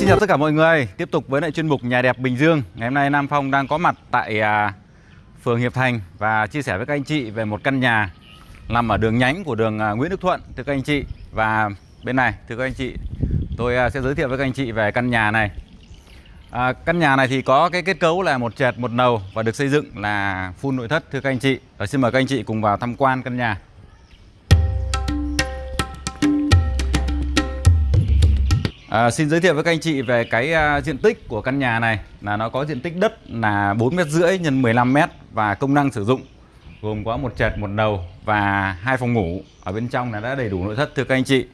xin chào tất cả mọi người. Tiếp tục với lại chuyên mục Nhà đẹp Bình Dương. Ngày hôm nay Nam Phong đang có mặt tại à, phường Hiệp Thành Và chia sẻ với các anh chị về một căn nhà Nằm ở đường nhánh của đường à, Nguyễn Đức Thuận Thưa các anh chị. Và bên này thưa các anh chị Tôi à, sẽ giới thiệu với các anh chị về căn nhà này. À, Căn nhà này thì có cái kết cấu là một trệt một nầu Và được xây dựng là full nội thất thưa các anh chị. Và xin mời các anh chị cùng vào tham quan căn nhà. À, xin giới thiệu với các anh chị về cái uh, diện tích của căn nhà này. Là nó có diện tích đất là 4 mét rưỡi x 15 mét và công năng sử dụng. Gồm có một trệt một đầu và hai phòng ngủ. Ở bên trong là đã đầy đủ nội thất thưa các anh chị.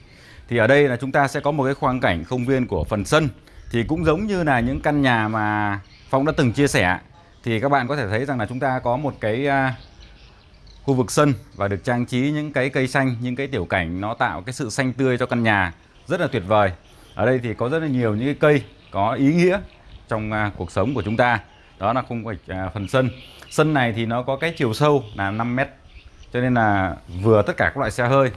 Thì ở đây là chúng ta sẽ có một cái khoang cảnh không viên của phần sân. Thì cũng giống như là những căn nhà mà Phong đã từng chia sẻ thì các bạn có thể thấy rằng là chúng ta có một cái uh, khu vực sân và được trang trí những cái cây xanh những cái tiểu cảnh nó tạo cái sự xanh tươi cho căn nhà. Rất là tuyệt vời ở đây thì có rất là nhiều những cái cây có ý nghĩa trong à, cuộc sống của chúng ta. Đó là khung hoạch à, phần sân. Sân này thì nó có cái chiều sâu là 5 mét cho nên là vừa tất cả các loại xe hơi.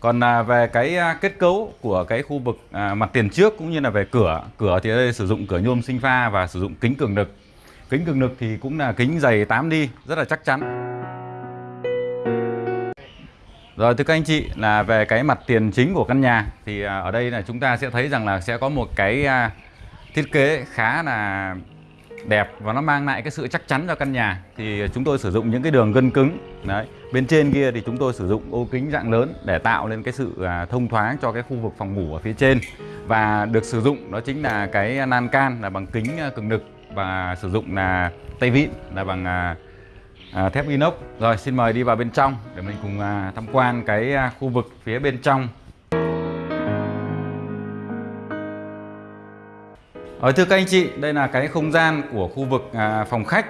Còn à, về cái à, kết cấu của cái khu vực à, mặt tiền trước cũng như là về cửa cửa thì ở đây sử dụng cửa nhôm sinh pha và sử dụng kính cường lực kính cường lực thì cũng là kính dày 8 đi rất là chắc chắn rồi, thưa các anh chị, là về cái mặt tiền chính của căn nhà thì à, ở đây là chúng ta sẽ thấy rằng là sẽ có một cái à, thiết kế khá là đẹp và nó mang lại cái sự chắc chắn cho căn nhà. Thì chúng tôi sử dụng những cái đường gân cứng, đấy, bên trên kia thì chúng tôi sử dụng ô kính dạng lớn để tạo lên cái sự à, thông thoáng cho cái khu vực phòng ngủ ở phía trên. Và được sử dụng đó chính là cái nan can là bằng kính cường lực và sử dụng là tay vịn là bằng à, thép inox. Rồi xin mời đi vào bên trong để mình cùng à, tham quan cái à, khu vực phía bên trong. Ở thưa các anh chị, đây là cái không gian của khu vực à, phòng khách.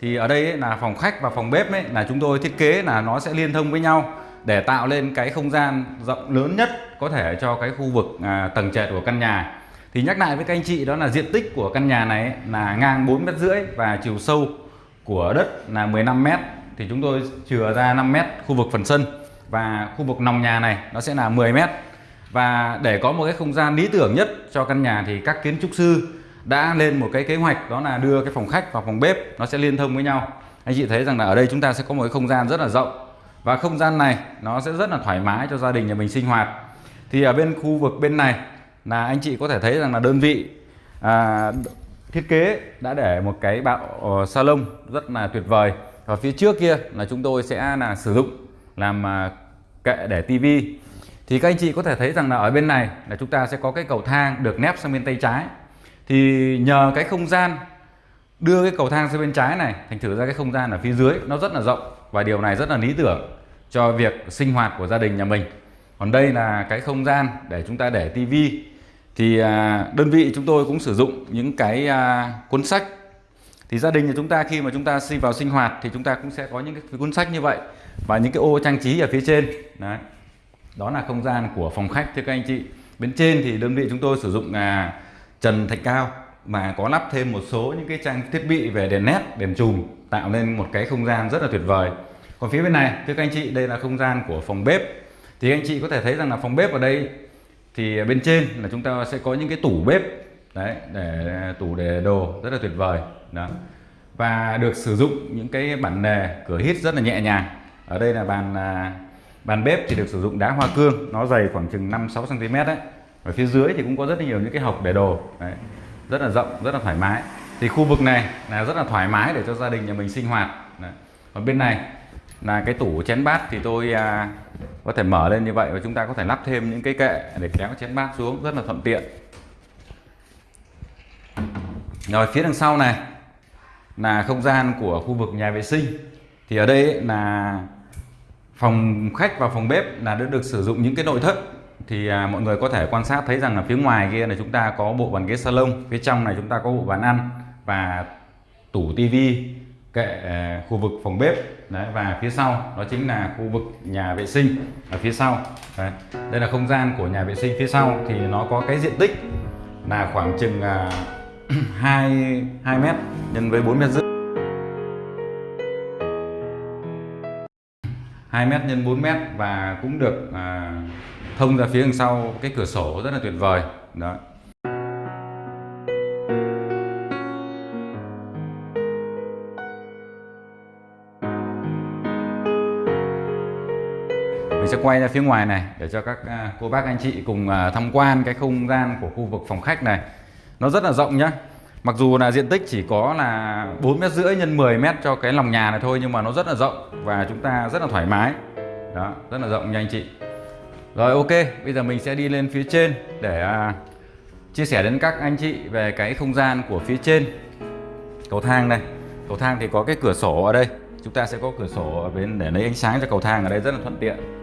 Thì ở đây ấy, là phòng khách và phòng bếp ấy, là chúng tôi thiết kế là nó sẽ liên thông với nhau Để tạo lên cái không gian rộng lớn nhất có thể cho cái khu vực à, tầng trệt của căn nhà. Thì nhắc lại với các anh chị đó là diện tích của căn nhà này ấy, là ngang 4 mét rưỡi và chiều sâu của đất là 15 mét thì chúng tôi chừa ra 5 mét khu vực phần sân. Và khu vực nòng nhà này nó sẽ là 10 mét. Và để có một cái không gian lý tưởng nhất cho căn nhà thì các kiến trúc sư đã lên một cái kế hoạch đó là đưa cái phòng khách và phòng bếp nó sẽ liên thông với nhau. Anh chị thấy rằng là ở đây chúng ta sẽ có một cái không gian rất là rộng. Và không gian này nó sẽ rất là thoải mái cho gia đình nhà mình sinh hoạt. Thì ở bên khu vực bên này là anh chị có thể thấy rằng là đơn vị à, thiết kế đã để một cái bạo ờ, salon rất là tuyệt vời. Và phía trước kia là chúng tôi sẽ là sử dụng làm à, kệ để tivi thì các anh chị có thể thấy rằng là ở bên này là chúng ta sẽ có cái cầu thang được nép sang bên tay trái. Thì nhờ cái không gian đưa cái cầu thang sang bên trái này, thành thử ra cái không gian ở phía dưới nó rất là rộng và điều này rất là lý tưởng cho việc sinh hoạt của gia đình nhà mình. Còn đây là cái không gian để chúng ta để tivi thì à, đơn vị chúng tôi cũng sử dụng những cái à, cuốn sách. Thì gia đình của chúng ta khi mà chúng ta sinh vào sinh hoạt thì chúng ta cũng sẽ có những cái cuốn sách như vậy và những cái ô trang trí ở phía trên. Đấy. Đó là không gian của phòng khách, thưa các anh chị. Bên trên thì đơn vị chúng tôi sử dụng là trần thạch cao mà có lắp thêm một số những cái trang thiết bị về đèn nét, đèn chùm, tạo nên một cái không gian rất là tuyệt vời. Còn phía bên này, thưa các anh chị, đây là không gian của phòng bếp. Thì anh chị có thể thấy rằng là phòng bếp ở đây thì bên trên là chúng ta sẽ có những cái tủ bếp, đấy, để, tủ để đồ rất là tuyệt vời, đó và được sử dụng những cái bản nề cửa hít rất là nhẹ nhàng ở đây là bàn à, bàn bếp thì được sử dụng đá hoa cương, nó dày khoảng chừng 5 6 cm đấy ở phía dưới thì cũng có rất là nhiều những cái hộc để đồ, đấy. rất là rộng, rất là thoải mái thì khu vực này là rất là thoải mái để cho gia đình nhà mình sinh hoạt, đấy. còn bên này là cái tủ chén bát thì tôi à, có thể mở lên như vậy và chúng ta có thể lắp thêm những cái kệ để kéo chén bát xuống rất là thuận tiện. Rồi phía đằng sau này là không gian của khu vực nhà vệ sinh. Thì ở đây là phòng khách và phòng bếp là đã được sử dụng những cái nội thất. Thì à, mọi người có thể quan sát thấy rằng là phía ngoài kia là chúng ta có bộ bàn ghế salon phía trong này chúng ta có bộ bàn ăn và tủ tivi kệ à, khu vực phòng bếp. Đấy và phía sau đó chính là khu vực nhà vệ sinh ở phía sau. Đấy. đây là không gian của nhà vệ sinh phía sau thì nó có cái diện tích là khoảng chừng à, 2 2 mét nhân với 4 mét rưỡi. 2 mét nhân 4 mét và cũng được à, thông ra phía đằng sau cái cửa sổ rất là tuyệt vời. Đó. Mình sẽ quay ra phía ngoài này để cho các à, cô bác anh chị cùng à, tham quan cái không gian của khu vực phòng khách này. Nó rất là rộng nhá. Mặc dù là diện tích chỉ có là 4 mét rưỡi nhân 10 mét cho cái lòng nhà này thôi, nhưng mà nó rất là rộng và chúng ta rất là thoải mái. Đó, rất là rộng nha anh chị. Rồi, ok, bây giờ mình sẽ đi lên phía trên để à, chia sẻ đến các anh chị về cái không gian của phía trên. Cầu thang này cầu thang thì có cái cửa sổ ở đây. Chúng ta sẽ có cửa sổ ở bên để lấy ánh sáng cho cầu thang ở đây, rất là thuận tiện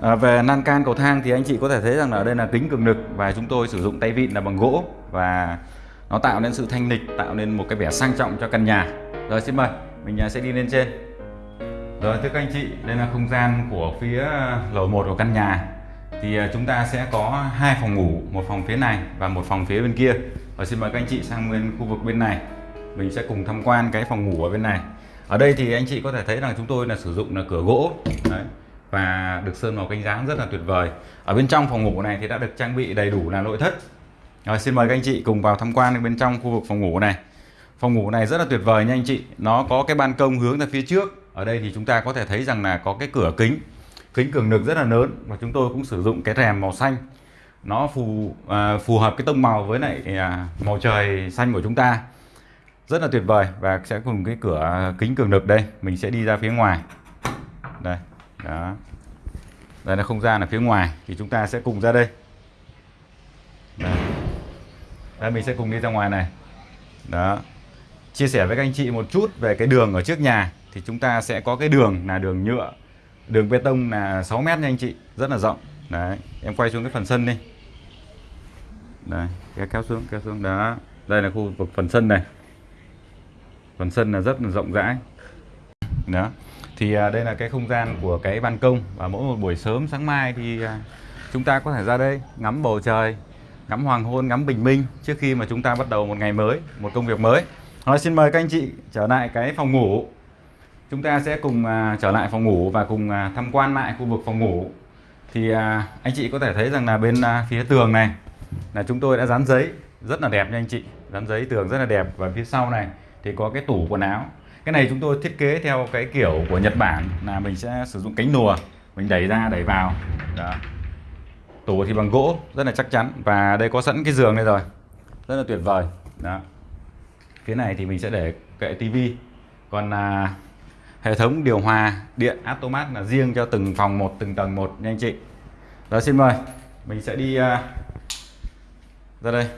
à, về nan can cầu thang thì anh chị có thể thấy rằng là ở đây là kính cường lực và chúng tôi sử dụng tay vịn là bằng gỗ và nó tạo nên sự thanh lịch tạo nên một cái vẻ sang trọng cho căn nhà. Rồi xin mời mình nhà sẽ đi lên trên. Rồi thưa các anh chị đây là không gian của phía lầu 1 của căn nhà. Thì à, chúng ta sẽ có hai phòng ngủ một phòng phía này và một phòng phía bên kia. Rồi xin mời các anh chị sang bên khu vực bên này. Mình sẽ cùng tham quan cái phòng ngủ ở bên này. Ở đây thì anh chị có thể thấy rằng chúng tôi là sử dụng là cửa gỗ. Đấy và được sơn màu cánh dáng rất là tuyệt vời. Ở bên trong phòng ngủ này thì đã được trang bị đầy đủ là nội thất. Rồi xin mời các anh chị cùng vào tham quan bên trong khu vực phòng ngủ này. Phòng ngủ này rất là tuyệt vời nha anh chị. Nó có cái ban công hướng ra phía trước. Ở đây thì chúng ta có thể thấy rằng là có cái cửa kính. Kính cường lực rất là lớn và chúng tôi cũng sử dụng cái rèm màu xanh. Nó phù à, phù hợp cái tông màu với lại à, màu trời xanh của chúng ta. Rất là tuyệt vời và sẽ cùng cái cửa kính cường lực đây. Mình sẽ đi ra phía ngoài đó. Đây là không gian ở phía ngoài thì chúng ta sẽ cùng ra đây. Đây, đây mình sẽ cùng đi ra ngoài này. Đó. Chia sẻ với các anh chị một chút về cái đường ở trước nhà thì chúng ta sẽ có cái đường là đường nhựa đường bê tông là 6 mét nha anh chị rất là rộng. Đấy em quay xuống cái phần sân đi. Đây kéo kéo xuống kéo xuống. Đó đây là khu vực phần sân này. Phần sân là rất là rộng rãi. Đó thì à, đây là cái không gian của cái ban công và mỗi một buổi sớm sáng mai thì à, chúng ta có thể ra đây ngắm bầu trời ngắm hoàng hôn ngắm bình minh trước khi mà chúng ta bắt đầu một ngày mới một công việc mới. Rồi, xin mời các anh chị trở lại cái phòng ngủ. Chúng ta sẽ cùng à, trở lại phòng ngủ và cùng tham quan lại khu vực phòng ngủ. Thì anh chị có thể thấy rằng là bên phía tường này là chúng tôi đã dán giấy rất là đẹp nha anh chị. Dán giấy tường rất là đẹp và phía sau này thì có cái tủ quần áo cái này chúng tôi thiết kế theo cái kiểu của Nhật Bản là mình sẽ sử dụng cánh nùa mình đẩy ra đẩy vào. Đó. Tủ thì bằng gỗ rất là chắc chắn. Và đây có sẵn cái giường đây rồi rất là tuyệt vời. Đó. Phía này thì mình sẽ để kệ tivi còn à, hệ thống điều hòa điện automat là riêng cho từng phòng một từng tầng một nha anh chị. Đó xin mời. Mình sẽ đi uh, ra đây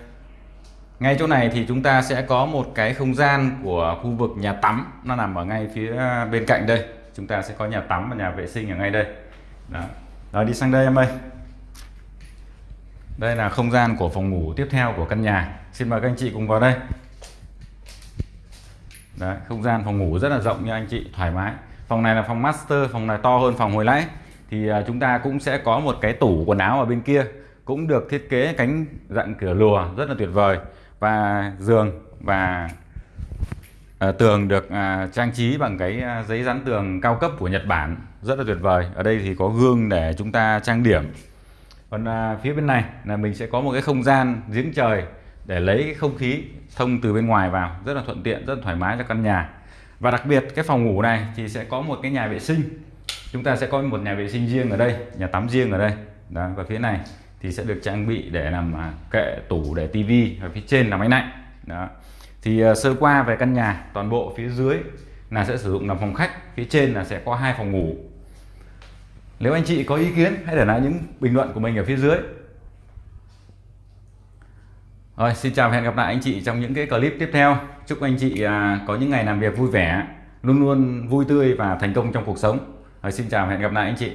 ngay chỗ này thì chúng ta sẽ có một cái không gian của khu vực nhà tắm. Nó nằm ở ngay phía à, bên cạnh đây. Chúng ta sẽ có nhà tắm và nhà vệ sinh ở ngay đây. Đó, đó đi sang đây em ơi. Đây là không gian của phòng ngủ tiếp theo của căn nhà. Xin mời các anh chị cùng vào đây. Đấy, không gian phòng ngủ rất là rộng nha anh chị thoải mái. Phòng này là phòng master phòng này to hơn phòng hồi nãy. Thì à, chúng ta cũng sẽ có một cái tủ quần áo ở bên kia cũng được thiết kế cánh dạng cửa lùa rất là tuyệt vời và giường và à, tường à, trang trí bằng cái à, giấy dán tường cao cấp của Nhật Bản. Rất là tuyệt vời. Ở đây thì có gương để chúng ta trang điểm. Còn à, phía bên này là mình sẽ có một cái không gian giếng trời để lấy cái không khí thông từ bên ngoài vào. Rất là thuận tiện rất là thoải mái cho căn nhà. Và đặc biệt cái phòng ngủ này thì sẽ có một cái nhà vệ sinh. Chúng ta sẽ có một nhà vệ sinh riêng ở đây nhà tắm riêng ở đây. Đó và phía này thì sẽ được trang bị để làm à, kệ tủ để tivi và phía trên là máy lạnh đó thì uh, sơ qua về căn nhà toàn bộ phía dưới là sẽ sử dụng làm phòng khách phía trên là sẽ có hai phòng ngủ nếu anh chị có ý kiến hãy để lại những bình luận của mình ở phía dưới rồi, xin chào và hẹn gặp lại anh chị trong những cái clip tiếp theo. Chúc anh chị à, có những ngày làm việc vui vẻ, luôn luôn vui tươi và thành công trong cuộc sống. Rồi, xin chào và hẹn gặp lại anh chị.